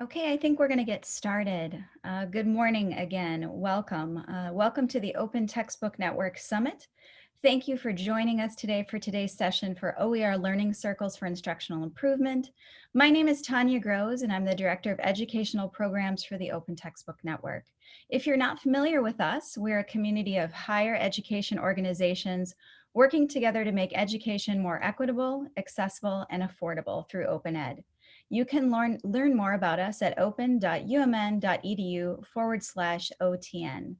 Okay, I think we're going to get started. Uh, good morning again. Welcome. Uh, welcome to the Open Textbook Network Summit. Thank you for joining us today for today's session for OER Learning Circles for Instructional Improvement. My name is Tanya Grosz and I'm the Director of Educational Programs for the Open Textbook Network. If you're not familiar with us, we're a community of higher education organizations working together to make education more equitable, accessible, and affordable through open ed. You can learn, learn more about us at open.umn.edu forward slash OTN.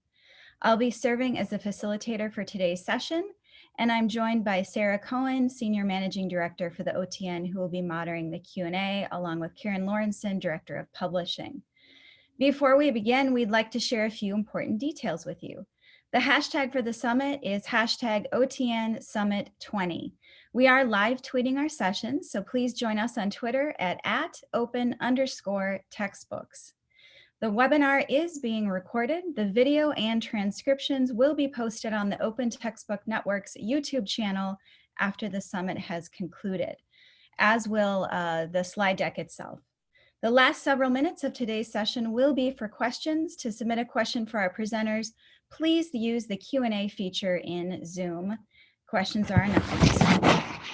I'll be serving as the facilitator for today's session, and I'm joined by Sarah Cohen, Senior Managing Director for the OTN, who will be moderating the Q&A, along with Karen Lauritsen, Director of Publishing. Before we begin, we'd like to share a few important details with you. The hashtag for the summit is hashtag OTN Summit 20. We are live tweeting our sessions, so please join us on Twitter at, at open underscore textbooks. The webinar is being recorded. The video and transcriptions will be posted on the Open Textbook Network's YouTube channel after the summit has concluded, as will uh, the slide deck itself. The last several minutes of today's session will be for questions. To submit a question for our presenters, please use the Q&A feature in Zoom. Questions are anonymous.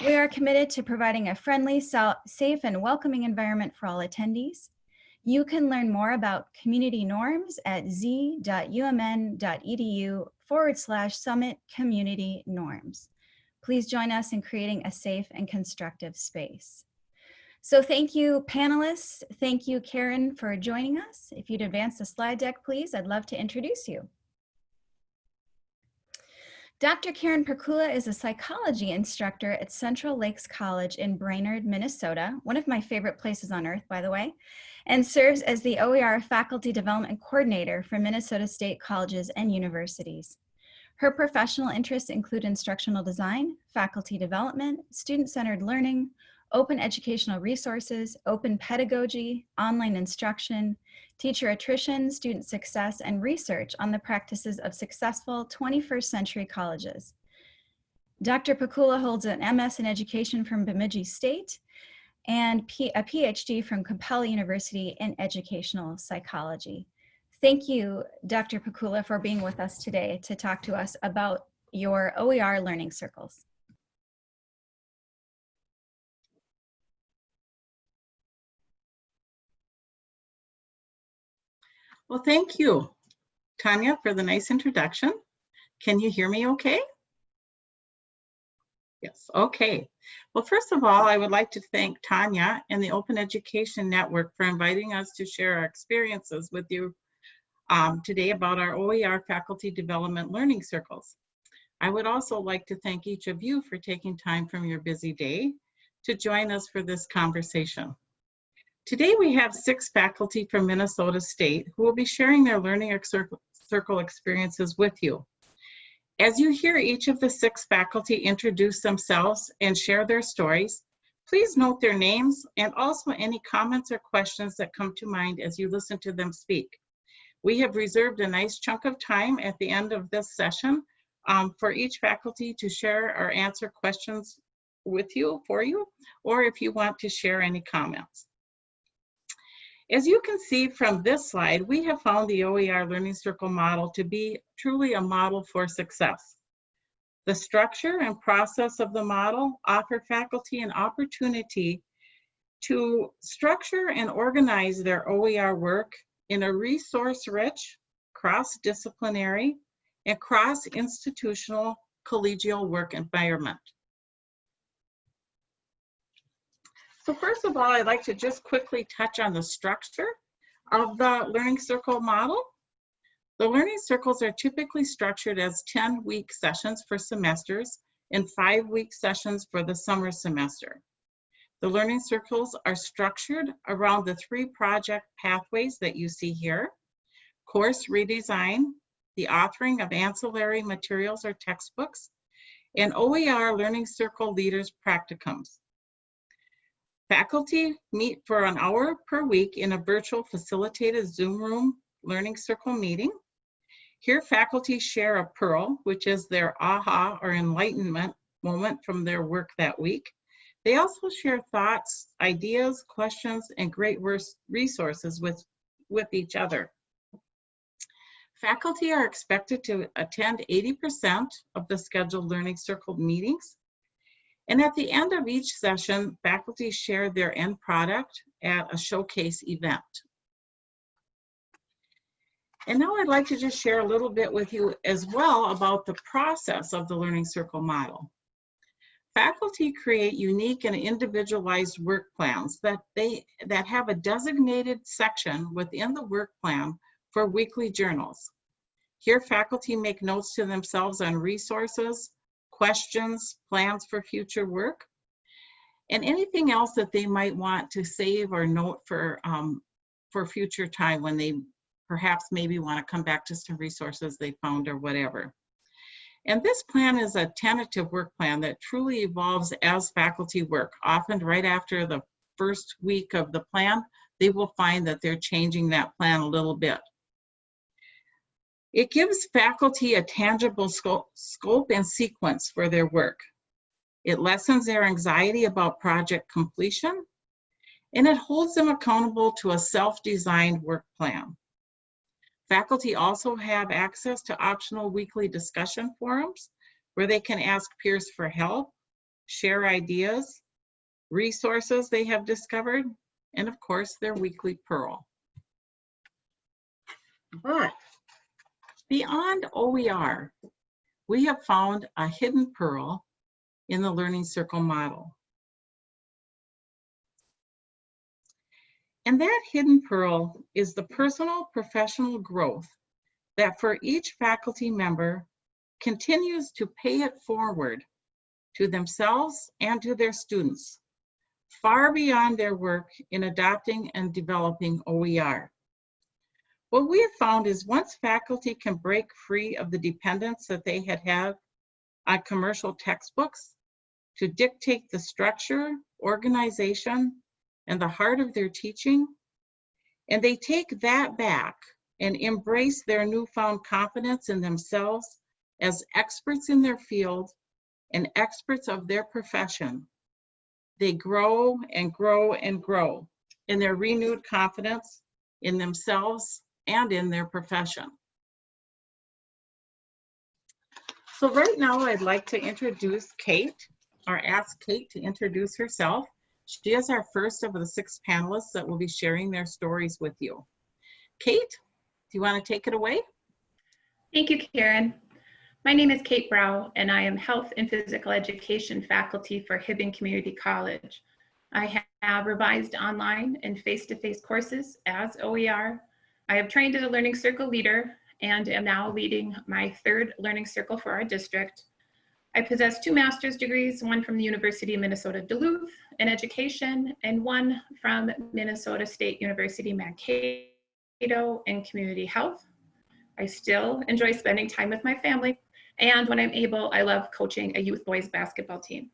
We are committed to providing a friendly, safe, and welcoming environment for all attendees. You can learn more about community norms at z.umn.edu forward slash summit community norms. Please join us in creating a safe and constructive space. So thank you panelists. Thank you Karen for joining us. If you'd advance the slide deck, please, I'd love to introduce you. Dr. Karen Pikula is a psychology instructor at Central Lakes College in Brainerd, Minnesota, one of my favorite places on earth, by the way, and serves as the OER Faculty Development Coordinator for Minnesota State Colleges and Universities. Her professional interests include instructional design, faculty development, student-centered learning, open educational resources, open pedagogy, online instruction, teacher attrition, student success, and research on the practices of successful 21st century colleges. Dr. Pikula holds an MS in education from Bemidji State and a PhD from Capella University in educational psychology. Thank you, Dr. Pikula, for being with us today to talk to us about your OER learning circles. Well, thank you, Tanya, for the nice introduction. Can you hear me okay? Yes, okay. Well, first of all, I would like to thank Tanya and the Open Education Network for inviting us to share our experiences with you um, today about our OER Faculty Development Learning Circles. I would also like to thank each of you for taking time from your busy day to join us for this conversation. Today we have six faculty from Minnesota State who will be sharing their learning circle experiences with you. As you hear each of the six faculty introduce themselves and share their stories, please note their names and also any comments or questions that come to mind as you listen to them speak. We have reserved a nice chunk of time at the end of this session um, for each faculty to share or answer questions with you, for you, or if you want to share any comments. As you can see from this slide, we have found the OER Learning Circle model to be truly a model for success. The structure and process of the model offer faculty an opportunity to structure and organize their OER work in a resource-rich, cross-disciplinary, and cross-institutional collegial work environment. So first of all, I'd like to just quickly touch on the structure of the Learning Circle model. The Learning Circles are typically structured as 10-week sessions for semesters and five-week sessions for the summer semester. The Learning Circles are structured around the three project pathways that you see here. Course redesign, the authoring of ancillary materials or textbooks, and OER Learning Circle Leaders Practicums. Faculty meet for an hour per week in a virtual facilitated Zoom room learning circle meeting. Here, faculty share a pearl, which is their aha or enlightenment moment from their work that week. They also share thoughts, ideas, questions, and great resources with, with each other. Faculty are expected to attend 80% of the scheduled Learning Circle meetings. And at the end of each session, faculty share their end product at a showcase event. And now I'd like to just share a little bit with you as well about the process of the Learning Circle model. Faculty create unique and individualized work plans that they that have a designated section within the work plan for weekly journals. Here, faculty make notes to themselves on resources, questions, plans for future work, and anything else that they might want to save or note for, um, for future time when they perhaps maybe want to come back to some resources they found or whatever. And this plan is a tentative work plan that truly evolves as faculty work. Often right after the first week of the plan, they will find that they're changing that plan a little bit. It gives faculty a tangible scope, scope and sequence for their work. It lessens their anxiety about project completion, and it holds them accountable to a self-designed work plan. Faculty also have access to optional weekly discussion forums where they can ask peers for help, share ideas, resources they have discovered, and of course, their weekly Pearl. Beyond OER, we have found a hidden pearl in the Learning Circle model. And that hidden pearl is the personal professional growth that for each faculty member continues to pay it forward to themselves and to their students, far beyond their work in adopting and developing OER. What we have found is once faculty can break free of the dependence that they had had on commercial textbooks to dictate the structure, organization, and the heart of their teaching, and they take that back and embrace their newfound confidence in themselves as experts in their field and experts of their profession, they grow and grow and grow in their renewed confidence in themselves and in their profession. So right now I'd like to introduce Kate, or ask Kate to introduce herself. She is our first of the six panelists that will be sharing their stories with you. Kate, do you want to take it away? Thank you, Karen. My name is Kate Brow, and I am Health and Physical Education faculty for Hibbing Community College. I have revised online and face-to-face -face courses as OER. I have trained as a Learning Circle leader and am now leading my third Learning Circle for our district. I possess two master's degrees, one from the University of Minnesota Duluth in education and one from Minnesota State University Mankato in community health. I still enjoy spending time with my family and when I'm able, I love coaching a youth boys basketball team.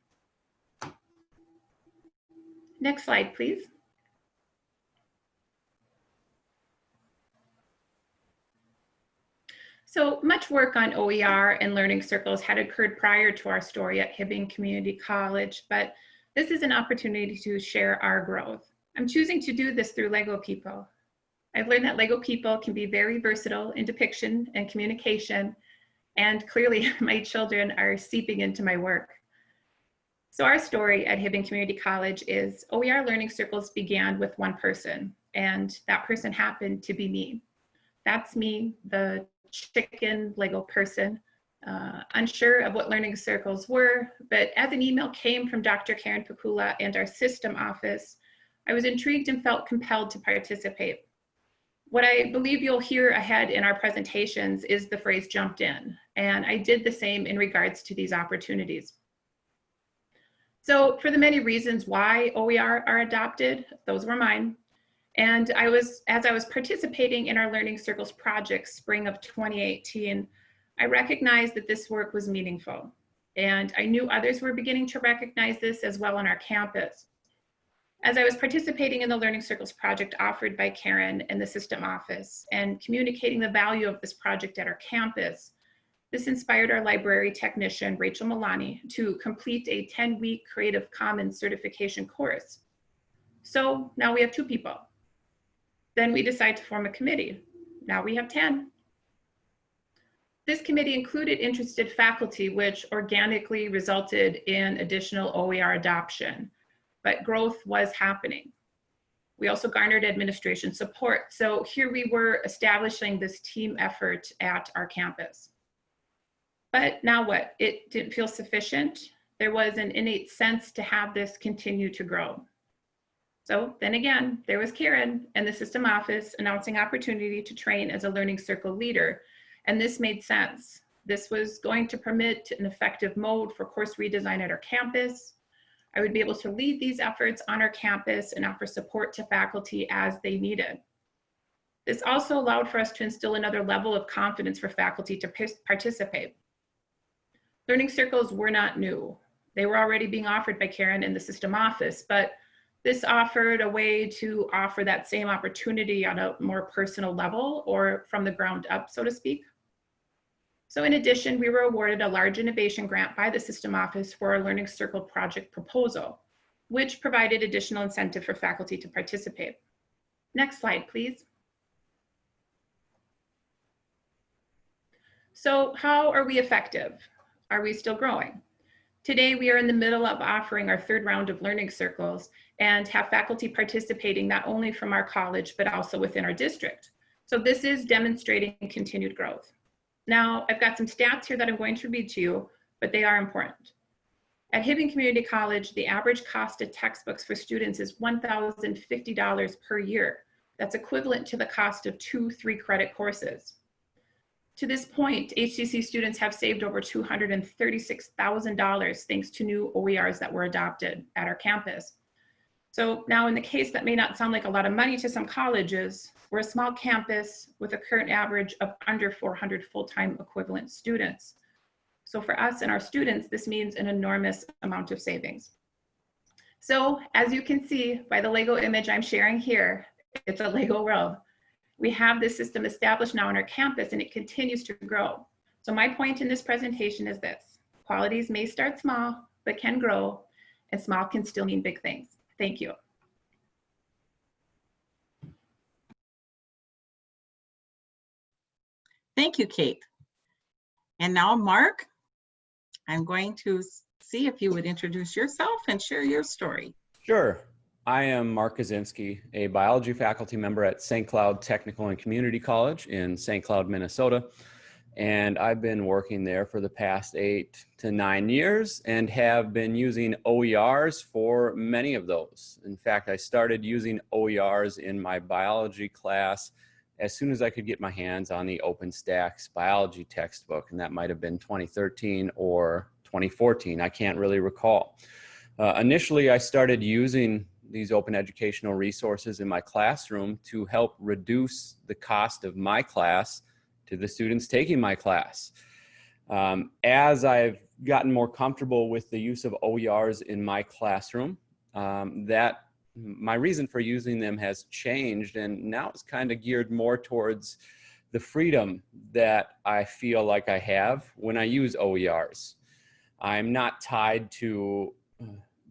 Next slide, please. So much work on OER and learning circles had occurred prior to our story at Hibbing Community College, but this is an opportunity to share our growth. I'm choosing to do this through Lego People. I've learned that Lego People can be very versatile in depiction and communication, and clearly my children are seeping into my work. So our story at Hibbing Community College is OER Learning Circles began with one person, and that person happened to be me. That's me, the chicken Lego person, uh, unsure of what learning circles were, but as an email came from Dr. Karen Pikula and our system office, I was intrigued and felt compelled to participate. What I believe you'll hear ahead in our presentations is the phrase jumped in, and I did the same in regards to these opportunities. So for the many reasons why OER are adopted, those were mine. And I was, as I was participating in our Learning Circles project, spring of 2018, I recognized that this work was meaningful. And I knew others were beginning to recognize this as well on our campus. As I was participating in the Learning Circles project offered by Karen in the system office and communicating the value of this project at our campus, This inspired our library technician, Rachel Milani, to complete a 10-week Creative Commons certification course. So now we have two people. Then we decide to form a committee. Now we have 10. This committee included interested faculty, which organically resulted in additional OER adoption, but growth was happening. We also garnered administration support. So here we were establishing this team effort at our campus. But now what? It didn't feel sufficient. There was an innate sense to have this continue to grow. So then again, there was Karen and the system office announcing opportunity to train as a learning circle leader. And this made sense. This was going to permit an effective mode for course redesign at our campus. I would be able to lead these efforts on our campus and offer support to faculty as they needed. This also allowed for us to instill another level of confidence for faculty to participate. Learning circles were not new. They were already being offered by Karen in the system office, but this offered a way to offer that same opportunity on a more personal level or from the ground up, so to speak. So in addition, we were awarded a large innovation grant by the system office for our Learning Circle project proposal, which provided additional incentive for faculty to participate. Next slide, please. So how are we effective? Are we still growing? Today, we are in the middle of offering our third round of learning circles and have faculty participating not only from our college, but also within our district. So this is demonstrating continued growth. Now, I've got some stats here that I'm going to read to you, but they are important. At Hibbing Community College, the average cost of textbooks for students is $1,050 per year. That's equivalent to the cost of two three credit courses. To this point, HCC students have saved over $236,000 thanks to new OERs that were adopted at our campus. So now in the case that may not sound like a lot of money to some colleges, we're a small campus with a current average of under 400 full-time equivalent students. So for us and our students, this means an enormous amount of savings. So as you can see by the Lego image I'm sharing here, it's a Lego world. We have this system established now on our campus and it continues to grow. So my point in this presentation is this, qualities may start small, but can grow and small can still mean big things. Thank you. Thank you, Kate. And now, Mark, I'm going to see if you would introduce yourself and share your story. Sure. I am Mark Kaczynski, a biology faculty member at St. Cloud Technical and Community College in St. Cloud, Minnesota and I've been working there for the past eight to nine years and have been using OERs for many of those. In fact, I started using OERs in my biology class as soon as I could get my hands on the OpenStax biology textbook, and that might have been 2013 or 2014, I can't really recall. Uh, initially, I started using these open educational resources in my classroom to help reduce the cost of my class to the students taking my class. Um, as I've gotten more comfortable with the use of OERs in my classroom, um, that my reason for using them has changed and now it's kind of geared more towards the freedom that I feel like I have when I use OERs. I'm not tied to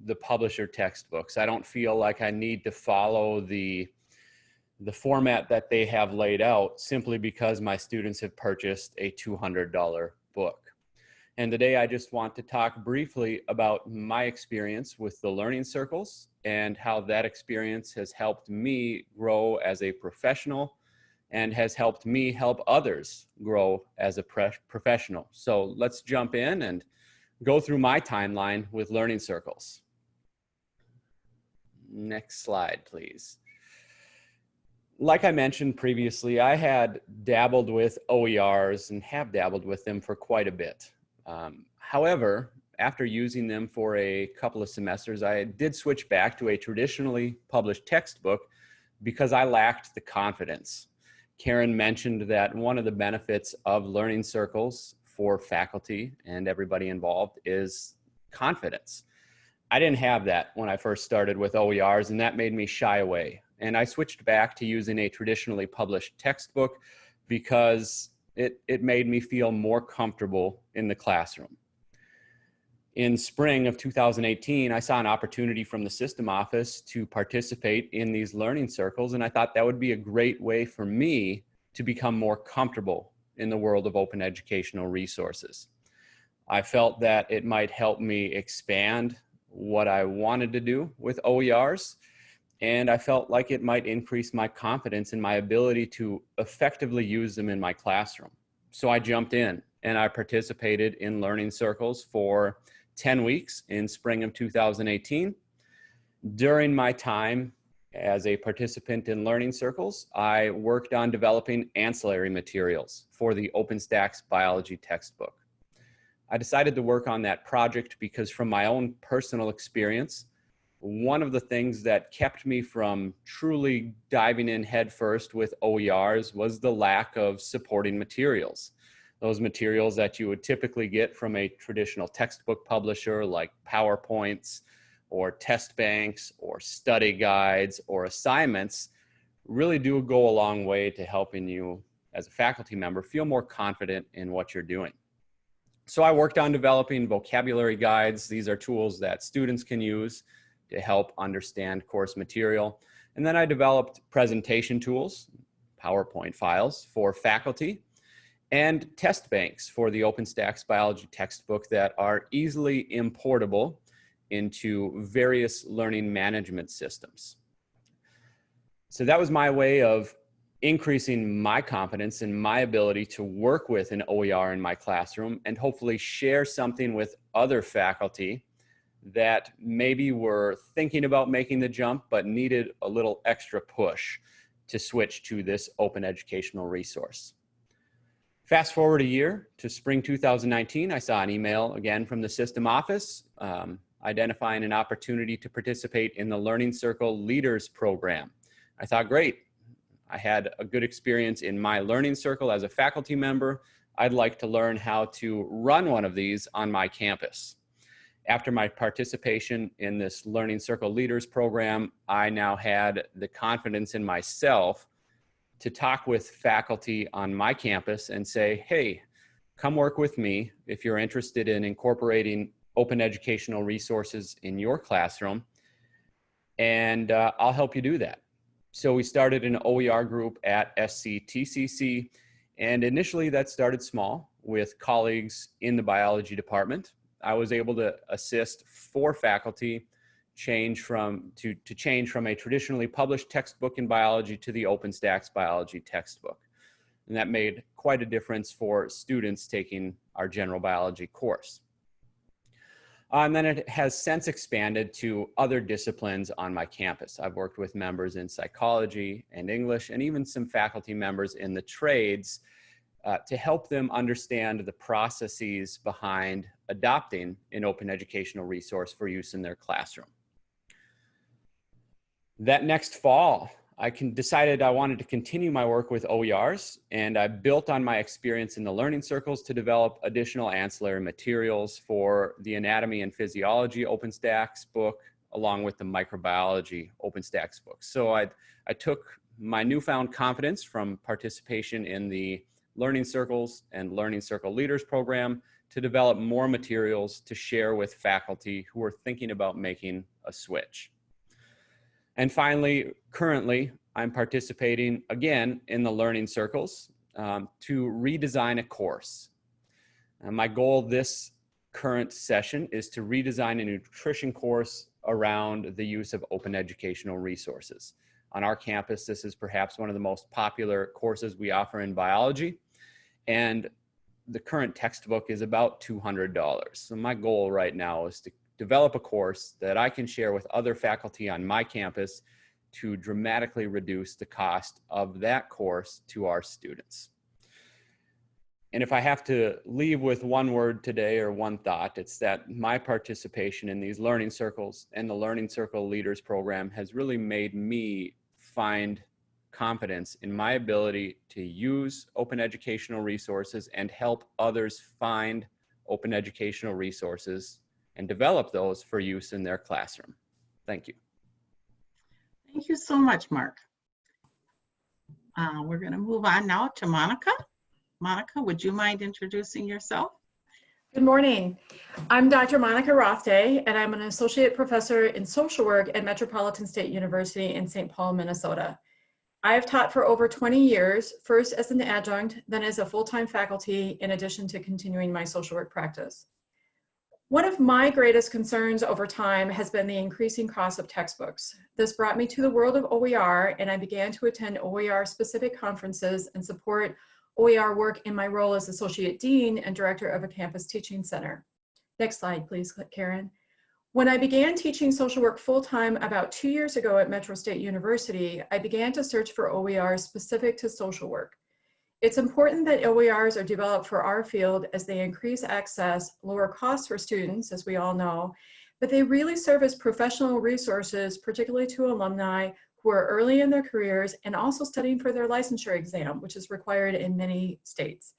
the publisher textbooks. I don't feel like I need to follow the the format that they have laid out simply because my students have purchased a $200 book. And today I just want to talk briefly about my experience with the learning circles and how that experience has helped me grow as a professional and has helped me help others grow as a professional. So let's jump in and go through my timeline with learning circles. Next slide, please like I mentioned previously, I had dabbled with OERs and have dabbled with them for quite a bit. Um, however, after using them for a couple of semesters, I did switch back to a traditionally published textbook because I lacked the confidence. Karen mentioned that one of the benefits of learning circles for faculty and everybody involved is confidence. I didn't have that when I first started with OERs and that made me shy away and I switched back to using a traditionally published textbook because it, it made me feel more comfortable in the classroom. In spring of 2018, I saw an opportunity from the system office to participate in these learning circles, and I thought that would be a great way for me to become more comfortable in the world of open educational resources. I felt that it might help me expand what I wanted to do with OERs, and I felt like it might increase my confidence in my ability to effectively use them in my classroom. So I jumped in and I participated in learning circles for 10 weeks in spring of 2018. During my time as a participant in learning circles, I worked on developing ancillary materials for the OpenStax biology textbook. I decided to work on that project because from my own personal experience, one of the things that kept me from truly diving in headfirst with OERs was the lack of supporting materials those materials that you would typically get from a traditional textbook publisher like PowerPoints or test banks or study guides or assignments really do go a long way to helping you as a faculty member feel more confident in what you're doing. So I worked on developing vocabulary guides. These are tools that students can use to help understand course material. And then I developed presentation tools, PowerPoint files for faculty and test banks for the OpenStax biology textbook that are easily importable into various learning management systems. So that was my way of increasing my confidence and my ability to work with an OER in my classroom and hopefully share something with other faculty that maybe were thinking about making the jump but needed a little extra push to switch to this open educational resource. Fast forward a year to spring 2019, I saw an email again from the system office um, identifying an opportunity to participate in the Learning Circle Leaders Program. I thought, great, I had a good experience in my Learning Circle as a faculty member. I'd like to learn how to run one of these on my campus. After my participation in this Learning Circle Leaders Program, I now had the confidence in myself to talk with faculty on my campus and say, hey, come work with me if you're interested in incorporating open educational resources in your classroom, and uh, I'll help you do that. So we started an OER group at SCTCC, and initially that started small with colleagues in the biology department. I was able to assist four faculty change from to, to change from a traditionally published textbook in biology to the OpenStax biology textbook. And that made quite a difference for students taking our general biology course. Uh, and then it has since expanded to other disciplines on my campus. I've worked with members in psychology and English and even some faculty members in the trades uh, to help them understand the processes behind adopting an open educational resource for use in their classroom that next fall, I can decided I wanted to continue my work with OERs and I built on my experience in the learning circles to develop additional ancillary materials for the anatomy and physiology OpenStax book along with the microbiology OpenStax book. So I, I took my newfound confidence from participation in the learning circles and learning circle leaders program to develop more materials to share with faculty who are thinking about making a switch. And finally, currently, I'm participating again in the learning circles um, to redesign a course. And my goal this current session is to redesign a nutrition course around the use of open educational resources. On our campus, this is perhaps one of the most popular courses we offer in biology. And the current textbook is about $200. So my goal right now is to develop a course that I can share with other faculty on my campus to dramatically reduce the cost of that course to our students. And if I have to leave with one word today or one thought, it's that my participation in these learning circles and the Learning Circle Leaders Program has really made me find confidence in my ability to use open educational resources and help others find open educational resources and develop those for use in their classroom. Thank you. Thank you so much, Mark. Uh, we're going to move on now to Monica. Monica, would you mind introducing yourself? Good morning. I'm Dr. Monica Rothday, and I'm an associate professor in social work at Metropolitan State University in St. Paul, Minnesota. I have taught for over 20 years, first as an adjunct, then as a full-time faculty, in addition to continuing my social work practice. One of my greatest concerns over time has been the increasing cost of textbooks. This brought me to the world of OER, and I began to attend OER-specific conferences and support OER work in my role as Associate Dean and Director of a Campus Teaching Center. Next slide, please, Karen. When I began teaching social work full-time about two years ago at Metro State University, I began to search for OER specific to social work. It's important that OERs are developed for our field as they increase access, lower costs for students, as we all know, but they really serve as professional resources, particularly to alumni who are early in their careers and also studying for their licensure exam, which is required in many states.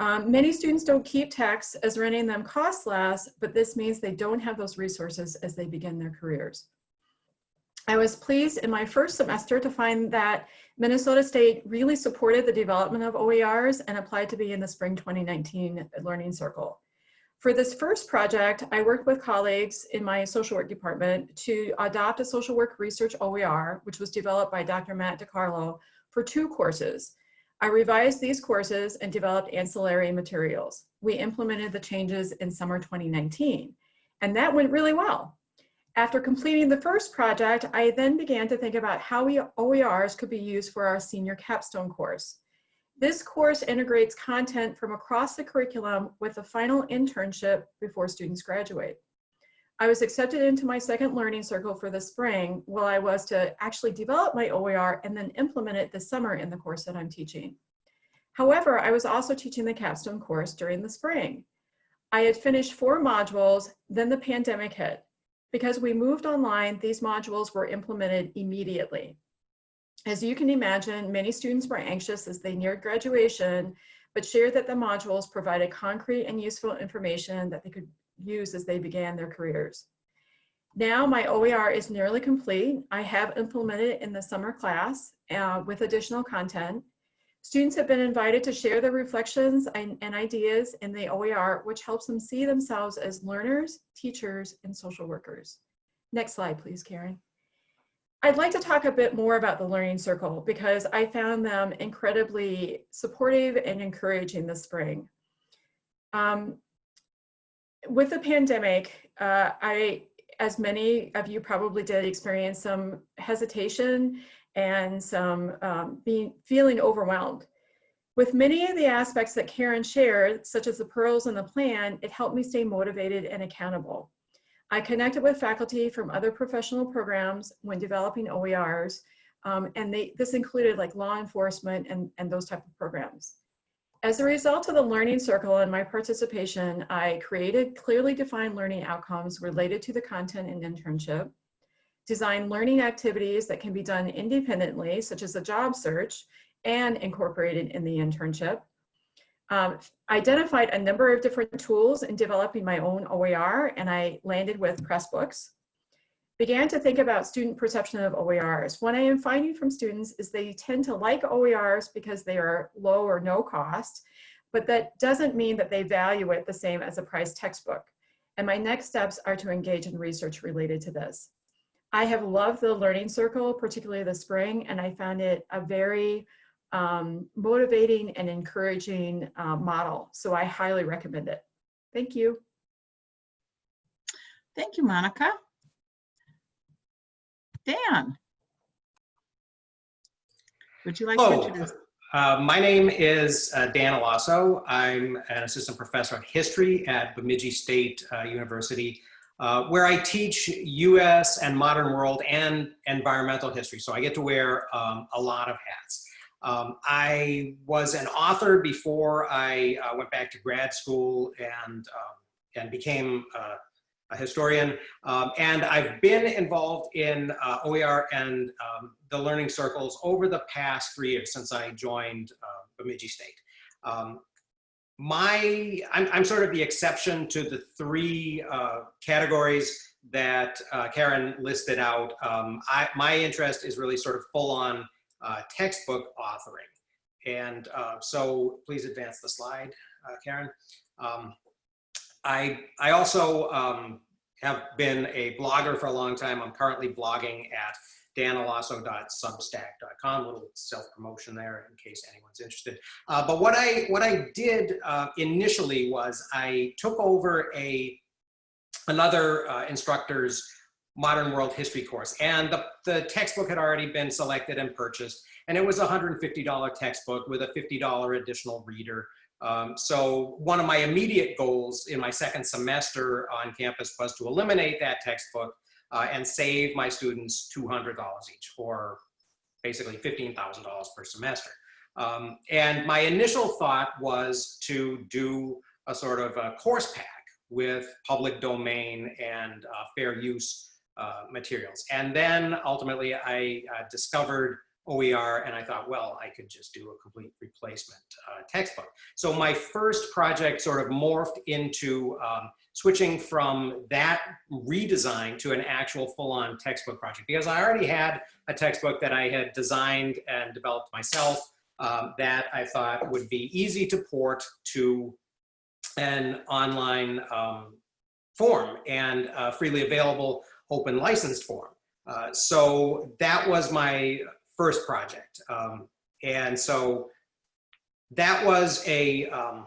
Um, many students don't keep texts as renting them costs less, but this means they don't have those resources as they begin their careers. I was pleased in my first semester to find that Minnesota State really supported the development of OERs and applied to be in the spring 2019 Learning Circle. For this first project, I worked with colleagues in my social work department to adopt a social work research OER, which was developed by Dr. Matt DeCarlo for two courses. I revised these courses and developed ancillary materials. We implemented the changes in summer 2019, and that went really well. After completing the first project, I then began to think about how OERs could be used for our senior capstone course. This course integrates content from across the curriculum with a final internship before students graduate. I was accepted into my second learning circle for the spring while I was to actually develop my OER and then implement it this summer in the course that I'm teaching. However, I was also teaching the capstone course during the spring. I had finished four modules, then the pandemic hit. Because we moved online, these modules were implemented immediately. As you can imagine, many students were anxious as they neared graduation, but shared that the modules provided concrete and useful information that they could use as they began their careers. Now my OER is nearly complete. I have implemented it in the summer class uh, with additional content. Students have been invited to share their reflections and, and, ideas in the OER, which helps them see themselves as learners, teachers, and social workers. Next slide, please, Karen. I'd like to talk a bit more about the Learning Circle because I found them incredibly supportive and encouraging this spring. Um, with the pandemic, uh, I, as many of you probably did, experience some hesitation and some um, being feeling overwhelmed. With many of the aspects that Karen shared, such as the pearls and the plan, it helped me stay motivated and accountable. I connected with faculty from other professional programs when developing OERs, um, and they, this included like law enforcement and, and those type of programs. As a result of the Learning Circle and my participation, I created clearly defined learning outcomes related to the content and internship, designed learning activities that can be done independently, such as a job search, and incorporated in the internship, um, identified a number of different tools in developing my own OER and I landed with Pressbooks. Began to think about student perception of OERs. What I am finding from students is they tend to like OERs because they are low or no cost, but that doesn't mean that they value it the same as a price textbook. And my next steps are to engage in research related to this. I have loved the Learning Circle, particularly the spring, and I found it a very um, motivating and encouraging uh, model. So I highly recommend it. Thank you. Thank you, Monica. Dan, would you like Hello. to introduce? Uh, my name is uh, Dan Allosso. I'm an assistant professor of history at Bemidji State uh, University, uh, where I teach US and modern world and environmental history. So I get to wear um, a lot of hats. Um, I was an author before I uh, went back to grad school and, um, and became uh, a historian. Um, and I've been involved in uh, OER and um, the learning circles over the past three years since I joined uh, Bemidji State. Um, my, I'm, I'm, sort of the exception to the three uh, categories that uh, Karen listed out. Um, I, my interest is really sort of full on uh, textbook authoring. and uh, so please advance the slide, uh, Karen. Um, I, I also um, have been a blogger for a long time. I'm currently blogging at danallosso.substack.com, little self-promotion there in case anyone's interested. Uh, but what I, what I did uh, initially was I took over a, another uh, instructor's modern world history course. And the, the textbook had already been selected and purchased. And it was a $150 textbook with a $50 additional reader. Um, so one of my immediate goals in my second semester on campus was to eliminate that textbook uh, and save my students $200 each, or basically $15,000 per semester. Um, and my initial thought was to do a sort of a course pack with public domain and uh, fair use uh, materials. And then ultimately I uh, discovered OER and I thought, well, I could just do a complete replacement uh, textbook. So my first project sort of morphed into um, switching from that redesign to an actual full-on textbook project because I already had a textbook that I had designed and developed myself um, that I thought would be easy to port to an online um, form and freely available open licensed form. Uh, so that was my first project. Um, and so that was a, um,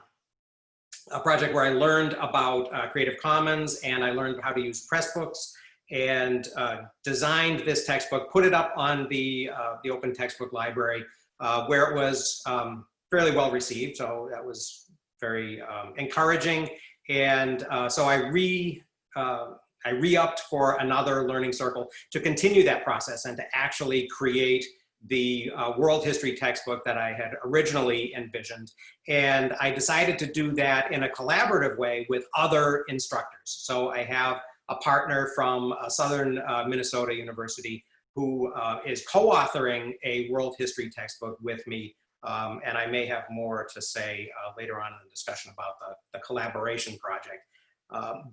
a project where I learned about uh, Creative Commons and I learned how to use Pressbooks and uh, designed this textbook, put it up on the, uh, the open textbook library uh, where it was um, fairly well received. So that was very um, encouraging. And uh, so I re, uh, I re-upped for another learning circle to continue that process and to actually create the uh, world history textbook that I had originally envisioned. And I decided to do that in a collaborative way with other instructors. So I have a partner from uh, Southern uh, Minnesota University who uh, is co-authoring a world history textbook with me. Um, and I may have more to say uh, later on in the discussion about the, the collaboration project.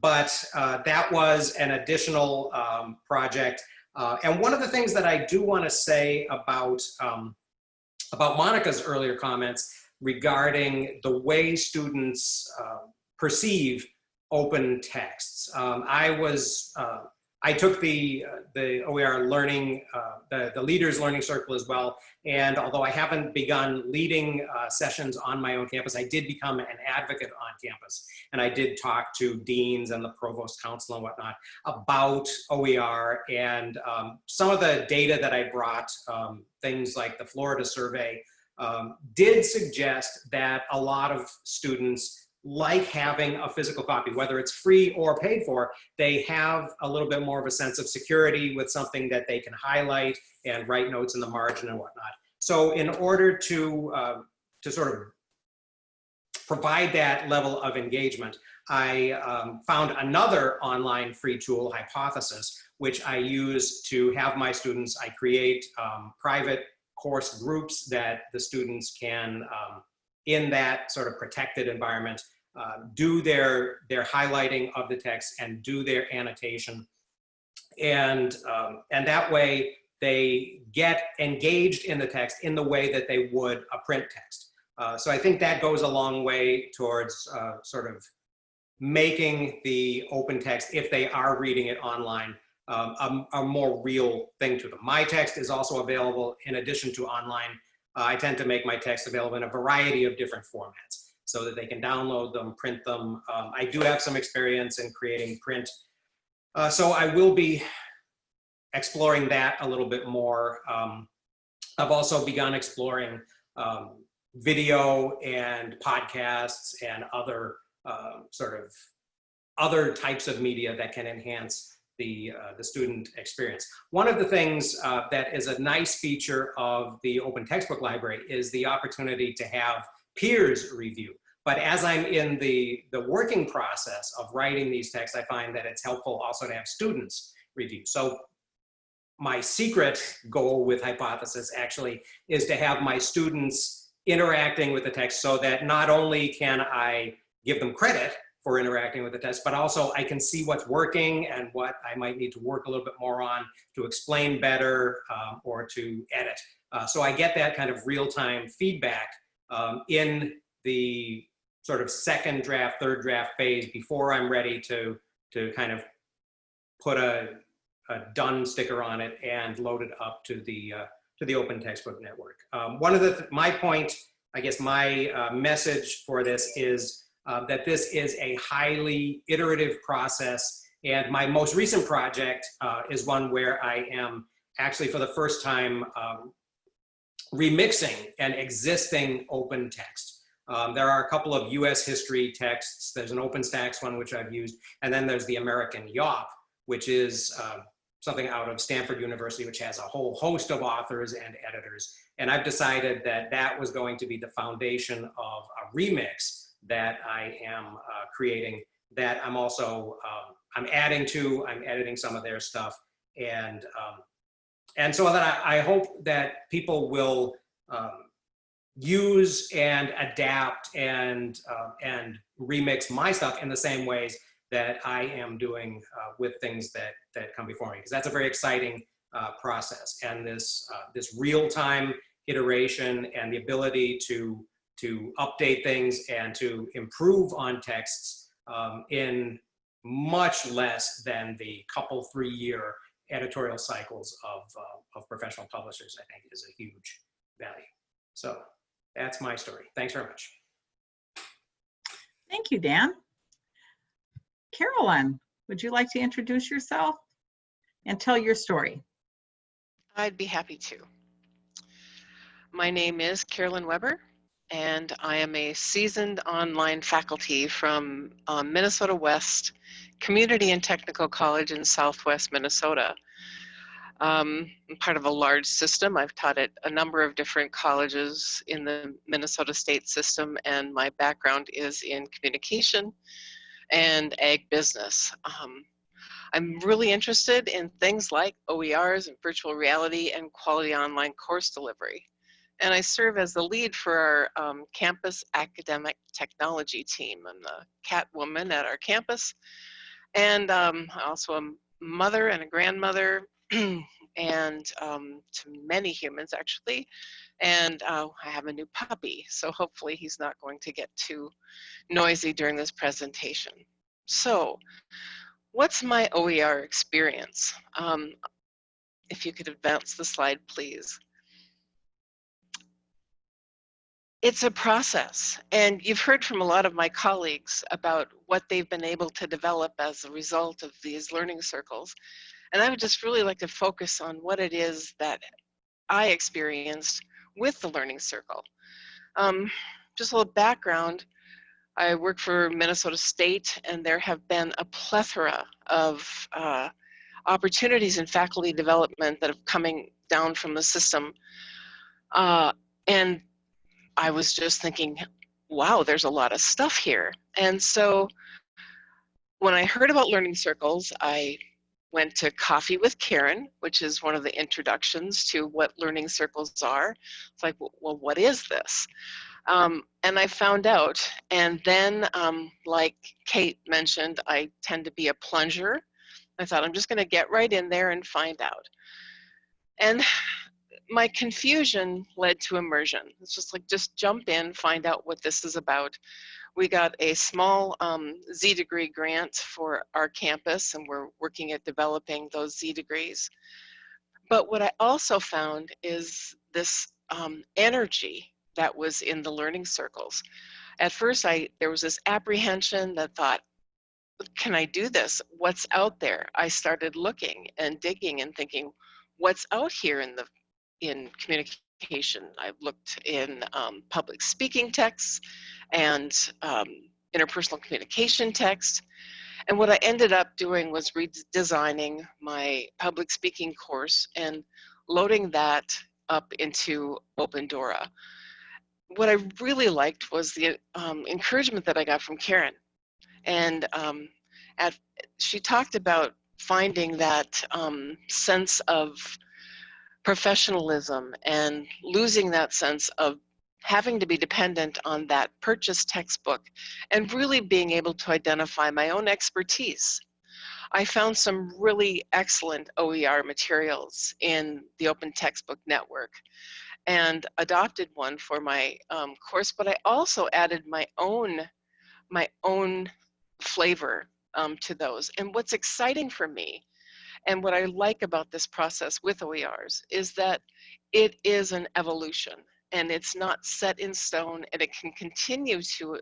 But that was an additional um, project. Uh, and one of the things that I do want to say about, um, about Monica's earlier comments regarding the way students uh, perceive open texts. Um, I was uh, I took the, uh, the OER learning, uh, the, the leaders learning circle as well. And although I haven't begun leading uh, sessions on my own campus, I did become an advocate on campus. And I did talk to deans and the provost council and whatnot about OER and um, some of the data that I brought, um, things like the Florida survey, um, did suggest that a lot of students like having a physical copy, whether it's free or paid for, they have a little bit more of a sense of security with something that they can highlight and write notes in the margin and whatnot. So in order to, uh, to sort of provide that level of engagement, I um, found another online free tool, Hypothesis, which I use to have my students, I create um, private course groups that the students can um, in that sort of protected environment, uh, do their, their highlighting of the text and do their annotation. And, um, and that way they get engaged in the text in the way that they would a print text. Uh, so I think that goes a long way towards uh, sort of making the open text, if they are reading it online, um, a, a, more real thing to them. My text is also available in addition to online uh, I tend to make my text available in a variety of different formats so that they can download them, print them. Um, I do have some experience in creating print. Uh, so I will be exploring that a little bit more. Um, I've also begun exploring um, video and podcasts and other uh, sort of other types of media that can enhance the, uh, the student experience. One of the things uh, that is a nice feature of the open textbook library is the opportunity to have peers review. But as I'm in the, the working process of writing these texts, I find that it's helpful also to have students review. So my secret goal with Hypothesis actually is to have my students interacting with the text so that not only can I give them credit for interacting with the test, but also I can see what's working and what I might need to work a little bit more on to explain better um, or to edit. Uh, so I get that kind of real-time feedback um, in the sort of second draft, third draft phase before I'm ready to, to kind of put a, a done sticker on it and load it up to the, uh, to the Open Textbook Network. Um, one of the, th my point, I guess my uh, message for this is uh, that this is a highly iterative process. And my most recent project uh, is one where I am actually for the first time um, remixing an existing open text. Um, there are a couple of US history texts. There's an OpenStax one, which I've used. And then there's the American YAWP, which is uh, something out of Stanford University, which has a whole host of authors and editors. And I've decided that that was going to be the foundation of a remix that I am uh, creating that I'm also, um, I'm adding to, I'm editing some of their stuff. And, um, and so that I, I, hope that people will um, use and adapt and, uh, and remix my stuff in the same ways that I am doing uh, with things that, that come before me. Because that's a very exciting uh, process. And this, uh, this real-time iteration and the ability to to update things and to improve on texts um, in much less than the couple three year editorial cycles of, uh, of professional publishers, I think is a huge value. So that's my story. Thanks very much. Thank you, Dan. Carolyn, would you like to introduce yourself and tell your story? I'd be happy to. My name is Carolyn Weber and I am a seasoned online faculty from um, Minnesota West Community and Technical College in Southwest Minnesota. Um, I'm part of a large system. I've taught at a number of different colleges in the Minnesota state system, and my background is in communication and ag business. Um, I'm really interested in things like OERs and virtual reality and quality online course delivery and I serve as the lead for our um, campus academic technology team. I'm the cat woman at our campus, and um, also a mother and a grandmother, and um, to many humans actually. And uh, I have a new puppy, so hopefully he's not going to get too noisy during this presentation. So, what's my OER experience? Um, if you could advance the slide, please it's a process. And you've heard from a lot of my colleagues about what they've been able to develop as a result of these learning circles. And I would just really like to focus on what it is that I experienced with the learning circle. Um, just a little background. I work for Minnesota State and there have been a plethora of uh, opportunities in faculty development that have coming down from the system. Uh, and I was just thinking, wow, there's a lot of stuff here. And so when I heard about learning circles, I went to Coffee with Karen, which is one of the introductions to what learning circles are. It's like, well, what is this? Um, and I found out. And then, um, like Kate mentioned, I tend to be a plunger. I thought I'm just going to get right in there and find out. And my confusion led to immersion. It's just like, just jump in, find out what this is about. We got a small um, Z degree grant for our campus and we're working at developing those Z degrees. But what I also found is this um, energy that was in the learning circles. At first, I there was this apprehension that thought, can I do this? What's out there? I started looking and digging and thinking, what's out here in the in communication. I've looked in um, public speaking texts and um, interpersonal communication text. And what I ended up doing was redesigning my public speaking course and loading that up into Opendora. What I really liked was the um, encouragement that I got from Karen. And um, at, she talked about finding that um, sense of professionalism and losing that sense of having to be dependent on that purchased textbook and really being able to identify my own expertise. I found some really excellent OER materials in the Open Textbook Network and adopted one for my um, course, but I also added my own, my own flavor um, to those. And what's exciting for me and what I like about this process with OERs is that it is an evolution and it's not set in stone and it can continue to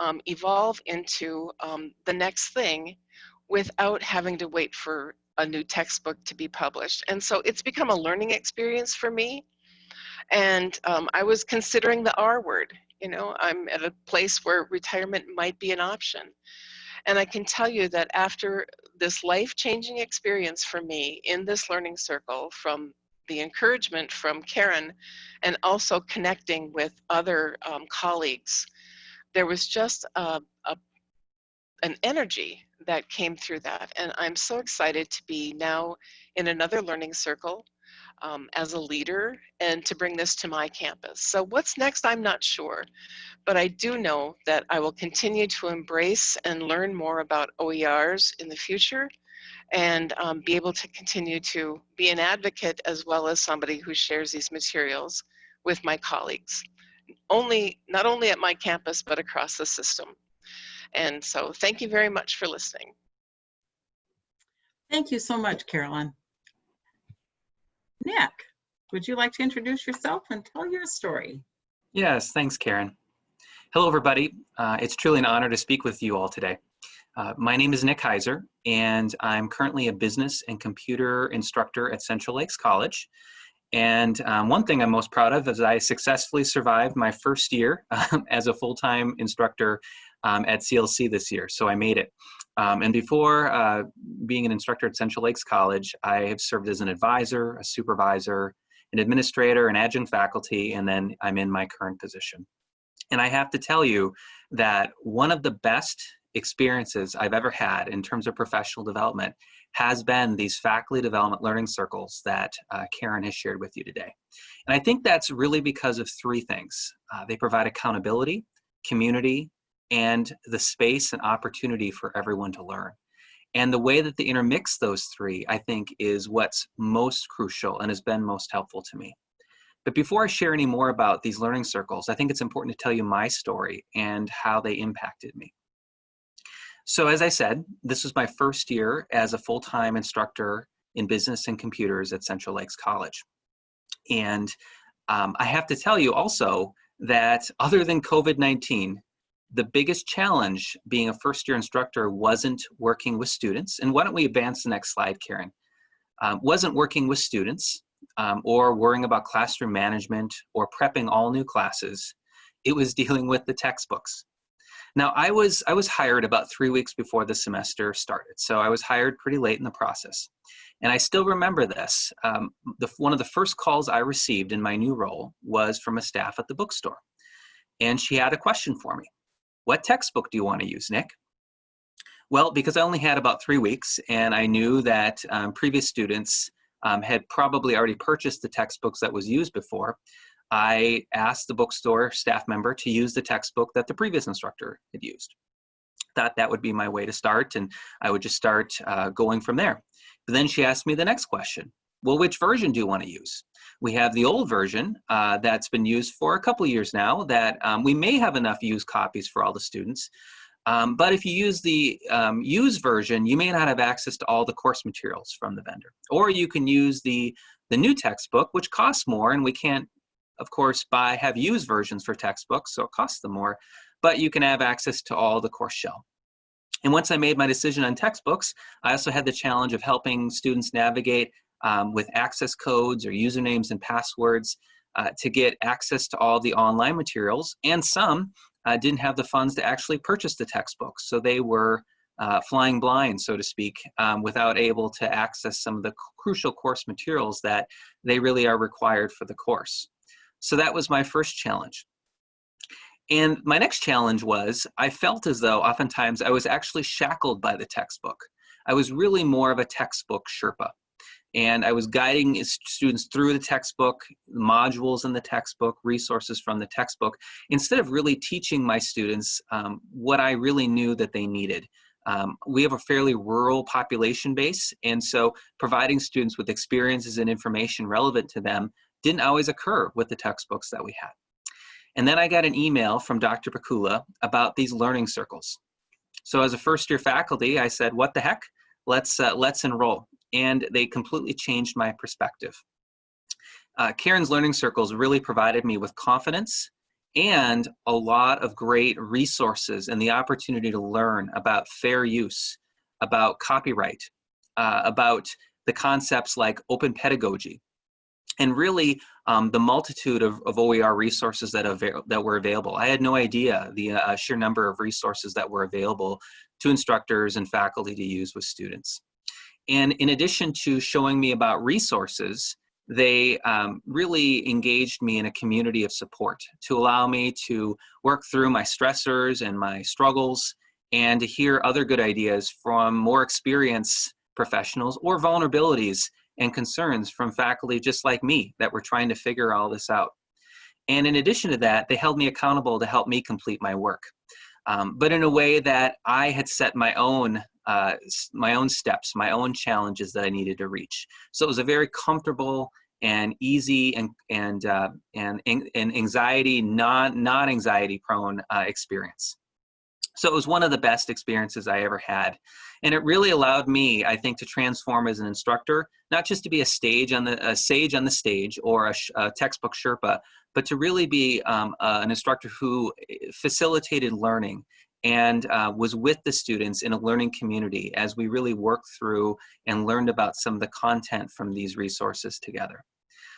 um, evolve into um, the next thing without having to wait for a new textbook to be published. And so it's become a learning experience for me. And um, I was considering the R word, you know, I'm at a place where retirement might be an option. And I can tell you that after this life-changing experience for me in this learning circle from the encouragement from Karen and also connecting with other um, colleagues, there was just a, a, an energy that came through that. And I'm so excited to be now in another learning circle um, as a leader and to bring this to my campus. So what's next, I'm not sure, but I do know that I will continue to embrace and learn more about OERs in the future and um, be able to continue to be an advocate as well as somebody who shares these materials with my colleagues. Only, not only at my campus, but across the system. And so thank you very much for listening. Thank you so much, Carolyn. Nick, would you like to introduce yourself and tell your story? Yes, thanks, Karen. Hello, everybody. Uh, it's truly an honor to speak with you all today. Uh, my name is Nick Heiser, and I'm currently a business and computer instructor at Central Lakes College. And um, one thing I'm most proud of is I successfully survived my first year um, as a full-time instructor um, at CLC this year, so I made it. Um, and before uh, being an instructor at Central Lakes College, I have served as an advisor, a supervisor, an administrator, an adjunct faculty, and then I'm in my current position. And I have to tell you that one of the best experiences I've ever had in terms of professional development has been these faculty development learning circles that uh, Karen has shared with you today. And I think that's really because of three things. Uh, they provide accountability, community, and the space and opportunity for everyone to learn. And the way that they intermix those three, I think, is what's most crucial and has been most helpful to me. But before I share any more about these learning circles, I think it's important to tell you my story and how they impacted me. So as I said, this was my first year as a full-time instructor in business and computers at Central Lakes College. And um, I have to tell you also that other than COVID-19, the biggest challenge being a first year instructor wasn't working with students. And why don't we advance the next slide, Karen? Um, wasn't working with students um, or worrying about classroom management or prepping all new classes. It was dealing with the textbooks. Now, I was, I was hired about three weeks before the semester started, so I was hired pretty late in the process. And I still remember this. Um, the, one of the first calls I received in my new role was from a staff at the bookstore. And she had a question for me. What textbook do you want to use, Nick? Well, because I only had about three weeks and I knew that um, previous students um, had probably already purchased the textbooks that was used before, I asked the bookstore staff member to use the textbook that the previous instructor had used. Thought that would be my way to start and I would just start uh, going from there. But then she asked me the next question. Well, which version do you want to use? We have the old version uh, that's been used for a couple years now that um, we may have enough used copies for all the students. Um, but if you use the um, used version, you may not have access to all the course materials from the vendor. Or you can use the, the new textbook, which costs more and we can't of course, buy have used versions for textbooks, so it costs them more, but you can have access to all the course shell. And once I made my decision on textbooks, I also had the challenge of helping students navigate um, with access codes or usernames and passwords uh, to get access to all the online materials. And some uh, didn't have the funds to actually purchase the textbooks. So they were uh, flying blind, so to speak, um, without able to access some of the crucial course materials that they really are required for the course. So that was my first challenge. And my next challenge was I felt as though oftentimes I was actually shackled by the textbook. I was really more of a textbook Sherpa. And I was guiding students through the textbook, modules in the textbook, resources from the textbook, instead of really teaching my students um, what I really knew that they needed. Um, we have a fairly rural population base, and so providing students with experiences and information relevant to them didn't always occur with the textbooks that we had. And then I got an email from Dr. Pikula about these learning circles. So as a first year faculty, I said, what the heck? Let's, uh, let's enroll. And they completely changed my perspective. Uh, Karen's Learning Circles really provided me with confidence and a lot of great resources and the opportunity to learn about fair use, about copyright, uh, about the concepts like open pedagogy, and really um, the multitude of, of, OER resources that, that were available. I had no idea the uh, sheer number of resources that were available to instructors and faculty to use with students. And in addition to showing me about resources, they um, really engaged me in a community of support to allow me to work through my stressors and my struggles and to hear other good ideas from more experienced professionals or vulnerabilities and concerns from faculty just like me that were trying to figure all this out. And in addition to that, they held me accountable to help me complete my work. Um, but in a way that I had set my own uh, my own steps, my own challenges that I needed to reach. So it was a very comfortable and easy and and uh, and, and anxiety non non anxiety prone uh, experience. So it was one of the best experiences I ever had. And it really allowed me, I think, to transform as an instructor, not just to be a stage on the a sage on the stage or a, a textbook Sherpa, but to really be um, uh, an instructor who eh, facilitated learning and uh, was with the students in a learning community as we really worked through and learned about some of the content from these resources together.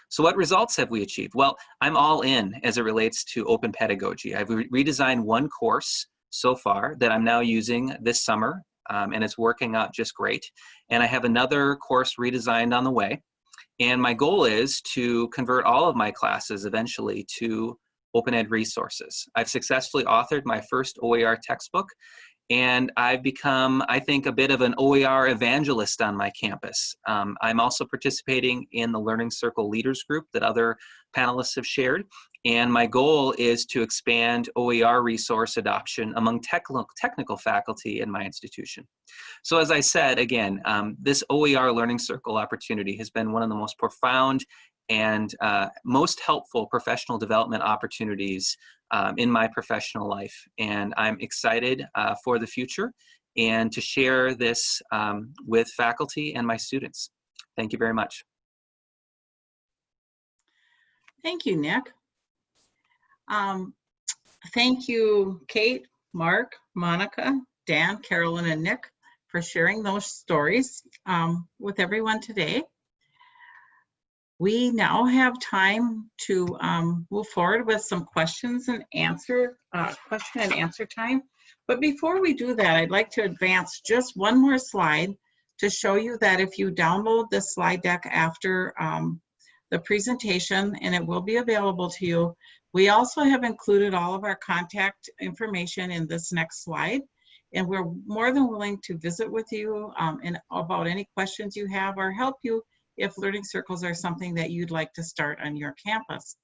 So what results have we achieved? Well, I'm all in as it relates to open pedagogy. I've re redesigned one course so far that I'm now using this summer, um, and it's working out just great. And I have another course redesigned on the way. And my goal is to convert all of my classes eventually to open ed resources. I've successfully authored my first OER textbook, and I've become, I think, a bit of an OER evangelist on my campus. Um, I'm also participating in the Learning Circle Leaders Group that other panelists have shared, and my goal is to expand OER resource adoption among technical, faculty in my institution. So as I said, again, um, this OER Learning Circle opportunity has been one of the most profound and uh, most helpful professional development opportunities um, in my professional life. And I'm excited uh, for the future and to share this um, with faculty and my students. Thank you very much. Thank you, Nick. Um, thank you, Kate, Mark, Monica, Dan, Carolyn, and Nick for sharing those stories um, with everyone today. We now have time to um, move forward with some questions and answer, uh, question and answer time. But before we do that, I'd like to advance just one more slide to show you that if you download the slide deck after um, the presentation, and it will be available to you, we also have included all of our contact information in this next slide, and we're more than willing to visit with you um, and about any questions you have or help you if learning circles are something that you'd like to start on your campus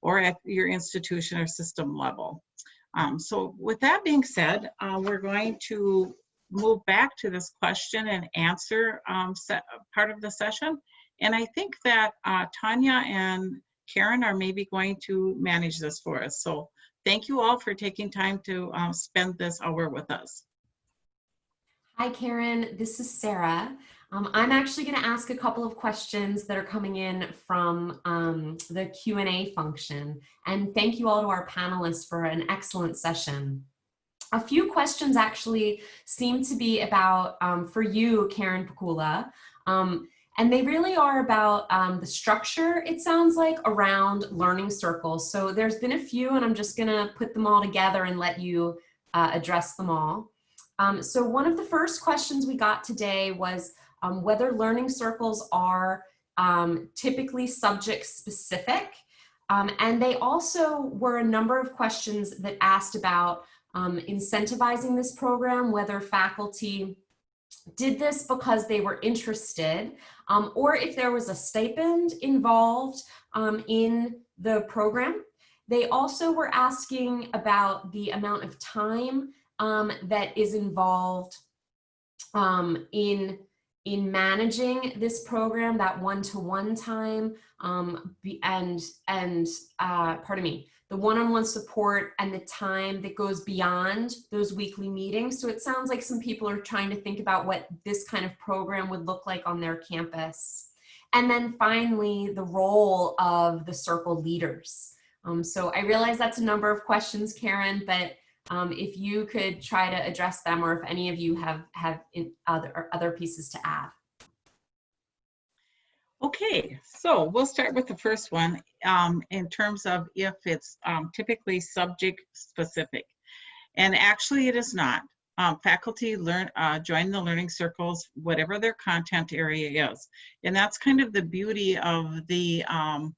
or at your institution or system level. Um, so with that being said, uh, we're going to move back to this question and answer um, part of the session. And I think that uh, Tanya and Karen are maybe going to manage this for us. So thank you all for taking time to um, spend this hour with us. Hi, Karen. This is Sarah. Um, I'm actually going to ask a couple of questions that are coming in from um, the Q&A function. And thank you all to our panelists for an excellent session. A few questions actually seem to be about, um, for you, Karen Pikula, um, and they really are about um, the structure, it sounds like, around learning circles. So there's been a few, and I'm just gonna put them all together and let you uh, address them all. Um, so one of the first questions we got today was um, whether learning circles are um, typically subject specific. Um, and they also were a number of questions that asked about um, incentivizing this program, whether faculty did this because they were interested um, or if there was a stipend involved um, in the program. They also were asking about the amount of time um, that is involved um, in in managing this program, that one-to-one time, um, and and uh, pardon me, the one-on-one support and the time that goes beyond those weekly meetings. So it sounds like some people are trying to think about what this kind of program would look like on their campus. And then finally, the role of the circle leaders. Um, so I realize that's a number of questions, Karen, but um, if you could try to address them or if any of you have, have other, other pieces to add. Okay, so we'll start with the first one um, in terms of if it's um, typically subject specific. And actually it is not. Um, faculty learn uh, join the learning circles, whatever their content area is. And that's kind of the beauty of the um,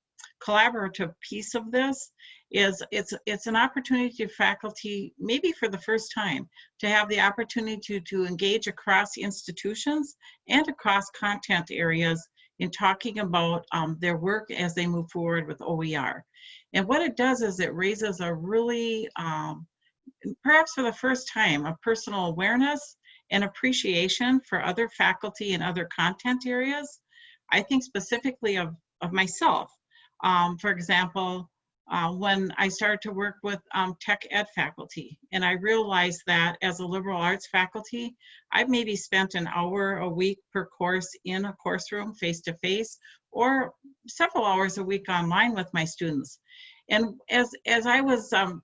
collaborative piece of this is it's it's an opportunity for faculty, maybe for the first time, to have the opportunity to, to engage across institutions and across content areas in talking about um, their work as they move forward with OER. And what it does is it raises a really, um, perhaps for the first time, a personal awareness and appreciation for other faculty and other content areas. I think specifically of, of myself. Um, for example, uh, when I started to work with um, tech ed faculty. And I realized that as a liberal arts faculty, I've maybe spent an hour a week per course in a course room face to face or several hours a week online with my students. And as, as I was um,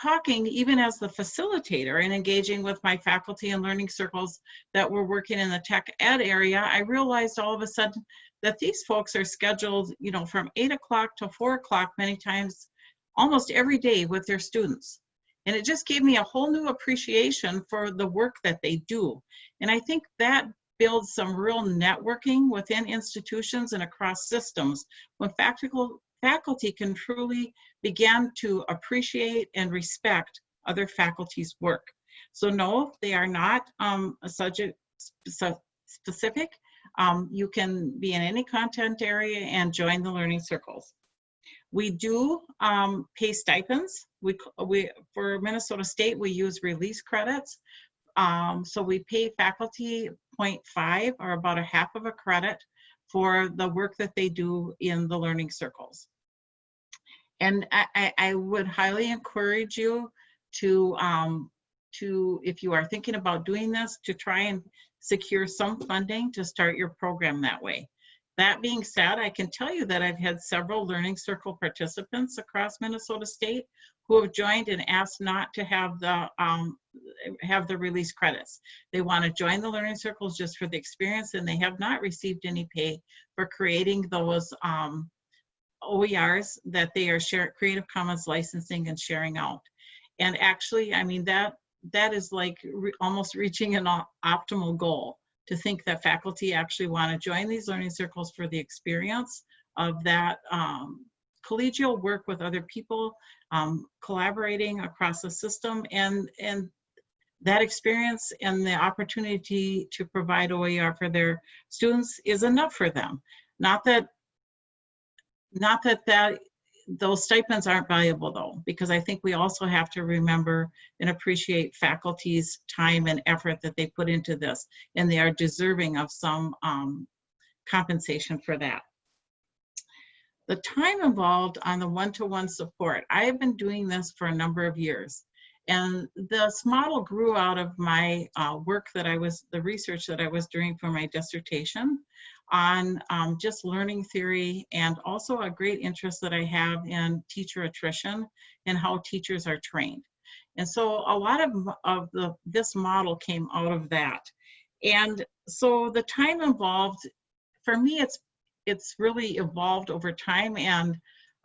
talking, even as the facilitator and engaging with my faculty and learning circles that were working in the tech ed area, I realized all of a sudden that these folks are scheduled, you know, from eight o'clock to four o'clock many times, almost every day with their students. And it just gave me a whole new appreciation for the work that they do. And I think that builds some real networking within institutions and across systems when faculty can truly begin to appreciate and respect other faculty's work. So no, they are not um, a subject specific. Um, you can be in any content area and join the learning circles. We do um, pay stipends. We, we, for Minnesota State, we use release credits. Um, so we pay faculty 0.5 or about a half of a credit for the work that they do in the learning circles. And I, I would highly encourage you to, um, to, if you are thinking about doing this, to try and secure some funding to start your program that way. That being said, I can tell you that I've had several Learning Circle participants across Minnesota State who have joined and asked not to have the um, have the release credits. They want to join the Learning Circles just for the experience, and they have not received any pay for creating those um, OERs that they are share Creative Commons licensing and sharing out. And actually, I mean that that is like re almost reaching an optimal goal to think that faculty actually want to join these learning circles for the experience of that um, collegial work with other people, um, collaborating across the system, and, and that experience and the opportunity to provide OER for their students is enough for them. Not that, not that that those stipends aren't valuable though, because I think we also have to remember and appreciate faculty's time and effort that they put into this, and they are deserving of some um, compensation for that. The time involved on the one-to-one -one support, I have been doing this for a number of years. And this model grew out of my uh, work that I was, the research that I was doing for my dissertation on um, just learning theory and also a great interest that I have in teacher attrition and how teachers are trained. And so a lot of, of the, this model came out of that. And so the time involved, for me, it's, it's really evolved over time. And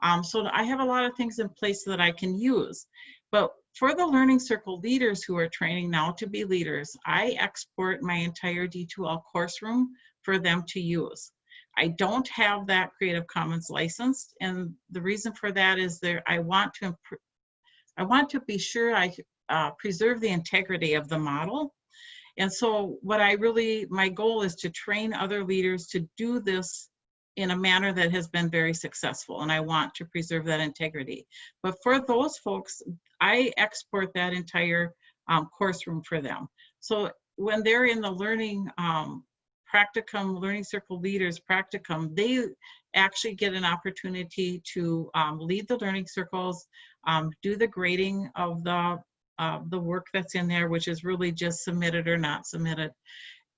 um, so I have a lot of things in place that I can use. But for the Learning Circle leaders who are training now to be leaders, I export my entire D2L course room for them to use. I don't have that Creative Commons license, and the reason for that is there I want to I want to be sure I uh, preserve the integrity of the model. And so what I really, my goal is to train other leaders to do this in a manner that has been very successful and I want to preserve that integrity. But for those folks, I export that entire um, course room for them. So when they're in the learning um, practicum, learning circle leaders practicum, they actually get an opportunity to um, lead the learning circles, um, do the grading of the uh, the work that's in there, which is really just submitted or not submitted.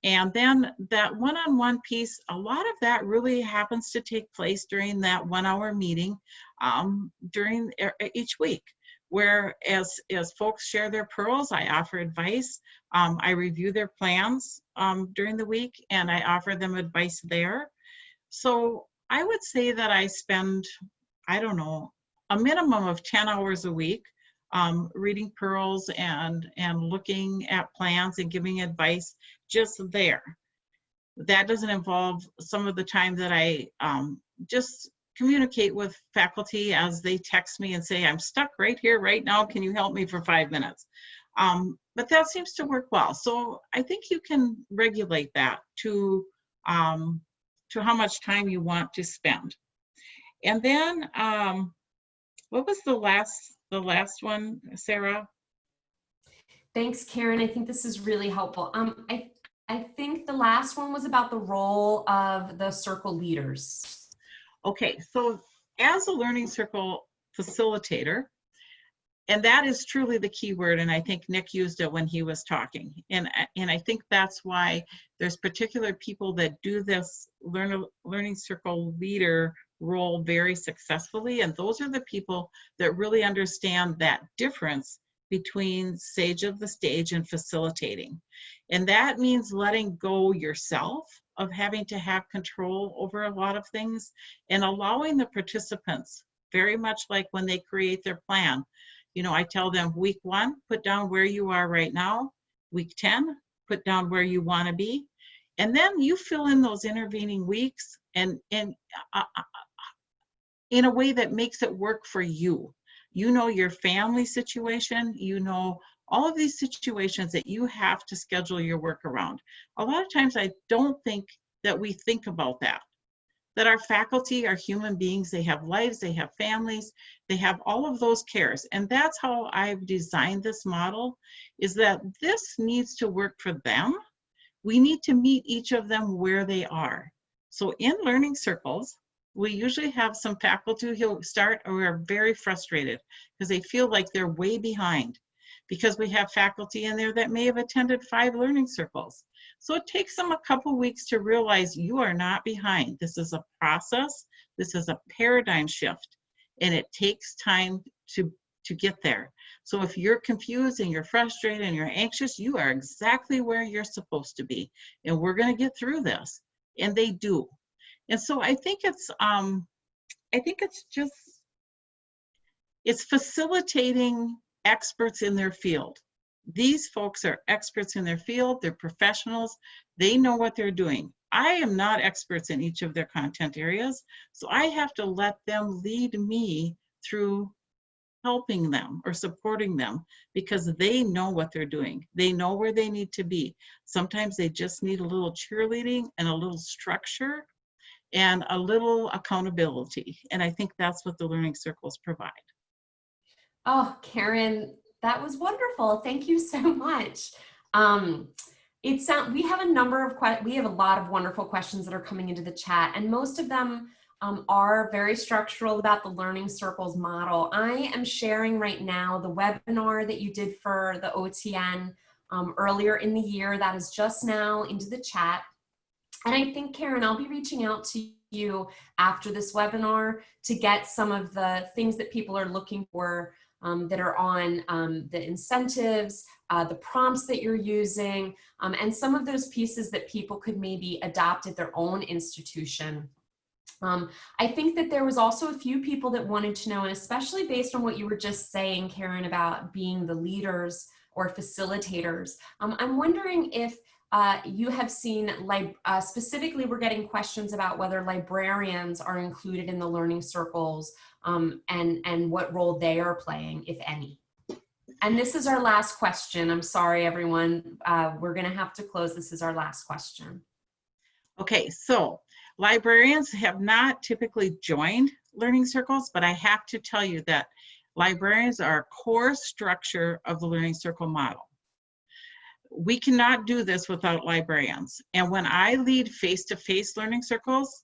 And then that one-on-one piece, a lot of that really happens to take place during that one-hour meeting um, during each week, where as, as folks share their pearls, I offer advice. Um, I review their plans um, during the week and I offer them advice there. So I would say that I spend, I don't know, a minimum of 10 hours a week um, reading pearls and and looking at plans and giving advice just there. That doesn't involve some of the time that I um, just communicate with faculty as they text me and say, I'm stuck right here right now. Can you help me for five minutes? Um, but that seems to work well. So I think you can regulate that to, um, to how much time you want to spend. And then, um, what was the last the last one, Sarah? Thanks, Karen. I think this is really helpful. Um, I, I think the last one was about the role of the circle leaders. Okay, so as a learning circle facilitator, and that is truly the key word, and I think Nick used it when he was talking. And, and I think that's why there's particular people that do this learn, learning circle leader role very successfully. And those are the people that really understand that difference between sage of the stage and facilitating. And that means letting go yourself of having to have control over a lot of things and allowing the participants, very much like when they create their plan. You know, I tell them week one, put down where you are right now. Week 10, put down where you want to be. And then you fill in those intervening weeks and, and uh, uh in a way that makes it work for you. You know your family situation, you know all of these situations that you have to schedule your work around. A lot of times I don't think that we think about that. That our faculty are human beings, they have lives, they have families, they have all of those cares. And that's how I've designed this model, is that this needs to work for them. We need to meet each of them where they are. So in learning circles, we usually have some faculty who start or are very frustrated because they feel like they're way behind because we have faculty in there that may have attended five learning circles. So it takes them a couple weeks to realize you are not behind. This is a process. This is a paradigm shift and it takes time to, to get there. So if you're confused and you're frustrated and you're anxious, you are exactly where you're supposed to be. And we're gonna get through this. And they do. And so I think it's, um, I think it's just, it's facilitating experts in their field. These folks are experts in their field, they're professionals, they know what they're doing. I am not experts in each of their content areas, so I have to let them lead me through helping them or supporting them because they know what they're doing. They know where they need to be. Sometimes they just need a little cheerleading and a little structure and a little accountability. And I think that's what the learning circles provide. Oh, Karen, that was wonderful. Thank you so much. Um, it sound, we have a number of, we have a lot of wonderful questions that are coming into the chat and most of them um, are very structural about the learning circles model. I am sharing right now the webinar that you did for the OTN um, earlier in the year that is just now into the chat. And I think, Karen, I'll be reaching out to you after this webinar to get some of the things that people are looking for um, that are on um, the incentives, uh, the prompts that you're using, um, and some of those pieces that people could maybe adopt at their own institution. Um, I think that there was also a few people that wanted to know, and especially based on what you were just saying, Karen, about being the leaders or facilitators, um, I'm wondering if uh, you have seen, uh, specifically we're getting questions about whether librarians are included in the learning circles um, and, and what role they are playing, if any. And this is our last question. I'm sorry, everyone. Uh, we're going to have to close. This is our last question. Okay, so librarians have not typically joined learning circles, but I have to tell you that librarians are a core structure of the learning circle model. We cannot do this without librarians. And when I lead face-to-face learning circles,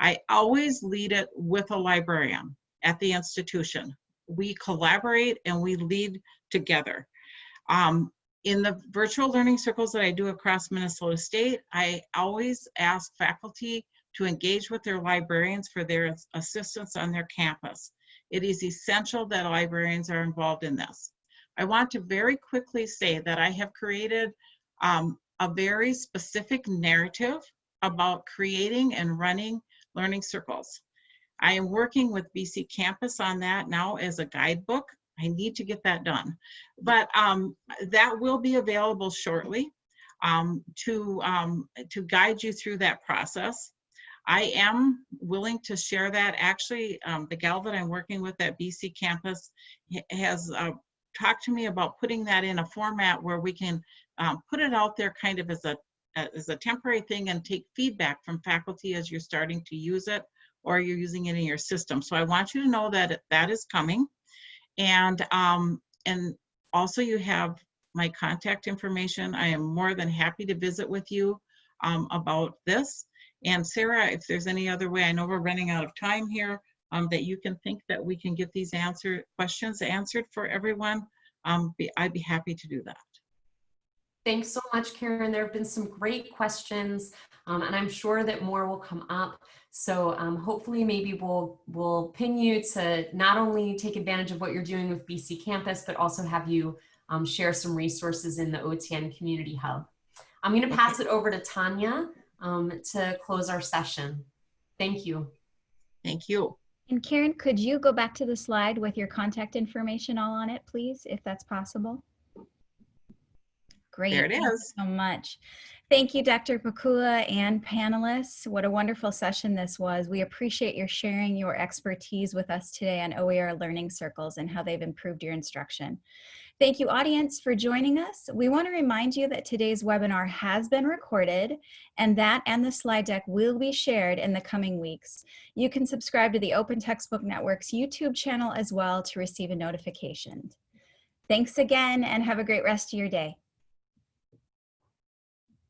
I always lead it with a librarian at the institution. We collaborate and we lead together. Um, in the virtual learning circles that I do across Minnesota State, I always ask faculty to engage with their librarians for their assistance on their campus. It is essential that librarians are involved in this. I want to very quickly say that I have created um, a very specific narrative about creating and running learning circles. I am working with BC Campus on that now as a guidebook. I need to get that done. But um, that will be available shortly um, to, um, to guide you through that process. I am willing to share that. Actually, um, the gal that I'm working with at BC Campus has uh, talked to me about putting that in a format where we can um, put it out there kind of as a as a temporary thing and take feedback from faculty as you're starting to use it or you're using it in your system. So I want you to know that that is coming. And, um, and also you have my contact information. I am more than happy to visit with you um, about this. And Sarah, if there's any other way, I know we're running out of time here, um, that you can think that we can get these answer questions answered for everyone, um, be, I'd be happy to do that. Thanks so much, Karen. There have been some great questions, um, and I'm sure that more will come up. So um, hopefully maybe we'll, we'll pin you to not only take advantage of what you're doing with BC Campus, but also have you um, share some resources in the OTN Community Hub. I'm gonna pass it over to Tanya um, to close our session. Thank you. Thank you. And Karen, could you go back to the slide with your contact information all on it, please, if that's possible? Great. There it Thank you is. so much. Thank you, Dr. Pikula and panelists. What a wonderful session this was. We appreciate your sharing your expertise with us today on OER learning circles and how they've improved your instruction. Thank you, audience, for joining us. We want to remind you that today's webinar has been recorded and that and the slide deck will be shared in the coming weeks. You can subscribe to the Open Textbook Network's YouTube channel as well to receive a notification. Thanks again and have a great rest of your day.